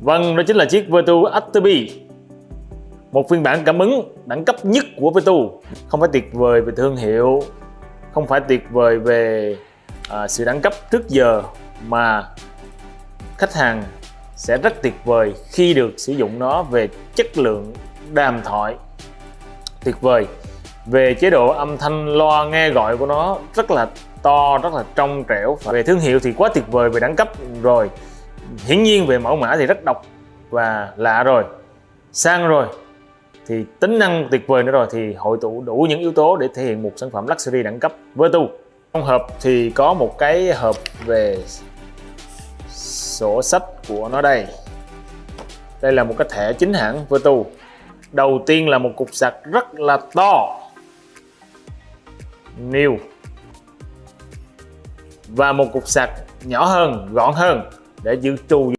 Vâng, đó chính là chiếc Vertu Active Một phiên bản cảm ứng đẳng cấp nhất của Vertu Không phải tuyệt vời về thương hiệu Không phải tuyệt vời về à, sự đẳng cấp trước giờ Mà khách hàng sẽ rất tuyệt vời khi được sử dụng nó về chất lượng đàm thoại. Tuyệt vời. Về chế độ âm thanh loa nghe gọi của nó rất là to rất là trong trẻo. Về thương hiệu thì quá tuyệt vời về đẳng cấp. Rồi hiển nhiên về mẫu mã thì rất độc và lạ rồi. Sang rồi, thì tính năng tuyệt vời nữa rồi thì hội tụ đủ những yếu tố để thể hiện một sản phẩm luxury đẳng cấp Vertu trong hộp thì có một cái hộp về sổ sách của nó đây. Đây là một cái thẻ chính hãng Vertu đầu tiên là một cục sạc rất là to. New. Và một cục sạc nhỏ hơn, gọn hơn để dự trù